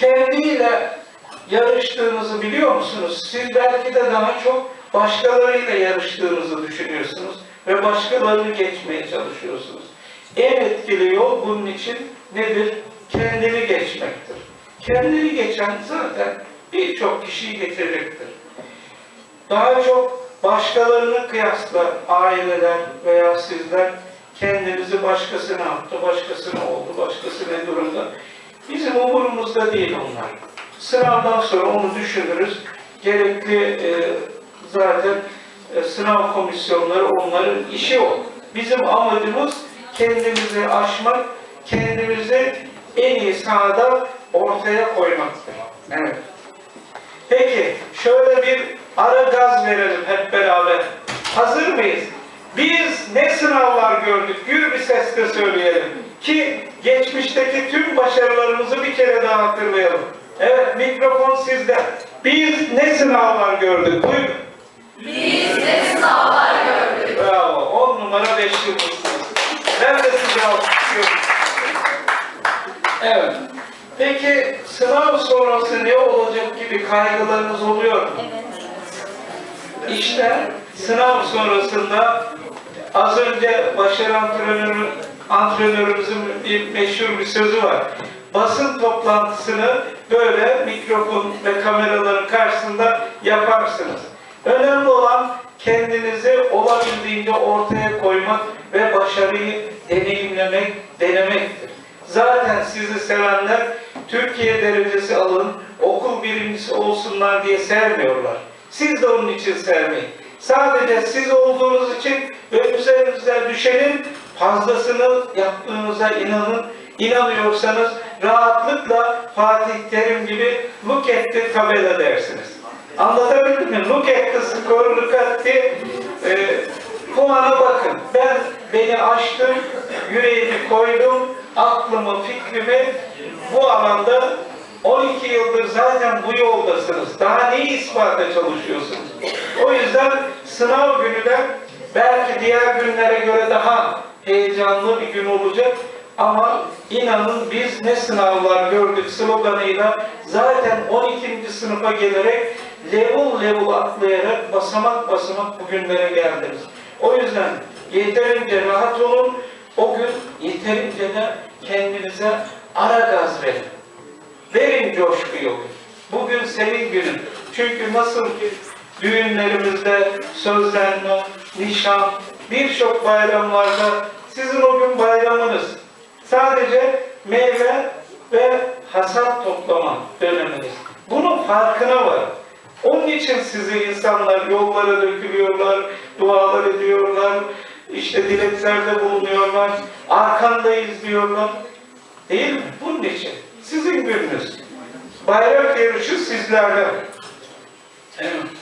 kendiyle yarıştığınızı biliyor musunuz? Siz belki de daha çok başkalarıyla yarıştığınızı düşünüyorsunuz ve başkalarını geçmeye çalışıyorsunuz. En etkili yol bunun için nedir? Kendini geçmektir. Kendini geçen zaten birçok kişiyi geçecektir. Daha çok başkalarını kıyasla aileler veya sizler kendinizi başkasına attı, başkasına oldu, başkası ne durumda. Bizim umurumuzda değil onlar. Sınavdan sonra onu düşünürüz. Gerekli e, zaten e, sınav komisyonları onların işi o. Bizim amacımız kendimizi aşmak, kendimizi en iyi sahada ortaya koymaktır. Evet. Peki, şöyle bir ara gaz verelim hep beraber. Hazır mıyız? Biz ne sınavlar gördük? Gür bir sesle söyleyelim. Ki geçmişteki tüm başarılarımızı bir kere daha hatırlayalım. Evet, mikrofon sizde. Biz ne sınavlar gördük? Buyurun. Biz de sınavlar gördük. Bravo. On numara beş yıldızsınız. Ben de size alkışlıyorum. Evet. Peki sınav sonrası ne olacak gibi kaygılarınız oluyor mu? İşte sınav sonrasında az önce başarı antrenörü, antrenörümüzün bir meşhur bir sözü var. Basın toplantısını böyle mikrofon ve kameraların karşısında yaparsınız. Önemli olan kendinizi olabildiğince ortaya koymak ve başarıyı deneyimlemek, denemektir. Zaten sizi sevenler Türkiye derecesi alın, okul birincisi olsunlar diye sevmiyorlar. Siz de onun için sevmeyin. Sadece siz olduğunuz için ve üzerinize düşenin fazlasını yaptığınıza inanın. İnanıyorsanız rahatlıkla Fatih Terim gibi look at the tabela dersiniz. Anlatabildim mi? Look at the score, look at the e, puana bakın. Ben beni açtım, yüreğimi koydum, aklımı, fikrimi bu alanda 12 yıldır zaten bu yoldasınız. Daha neyi ispata çalışıyorsunuz? O yüzden sınav günü de belki diğer günlere göre daha heyecanlı bir gün olacak. Ama inanın biz ne sınavlar gördük sloganıyla zaten 12. sınıfa gelerek level level atlayarak basamak basamak bugünlere geldiniz. O yüzden yeterince rahat olun. O gün yeterince de kendinize ara gaz verin. Verin coşkuyu. Bugün senin günün. Çünkü nasıl ki düğünlerimizde sözlenme, nişan, birçok bayramlarda sizin o gün bayramınız. Sadece meyve ve hasat toplama döneminiz. Bunun farkına var. Onun için sizi insanlar yollara dökülüyorlar, dualar ediyorlar, işte dileklerde bulunuyorlar, arkandayız diyorlar. Değil mi? Bunun için. Sizin gününüz. Bayrak yarışı sizlerden. Evet.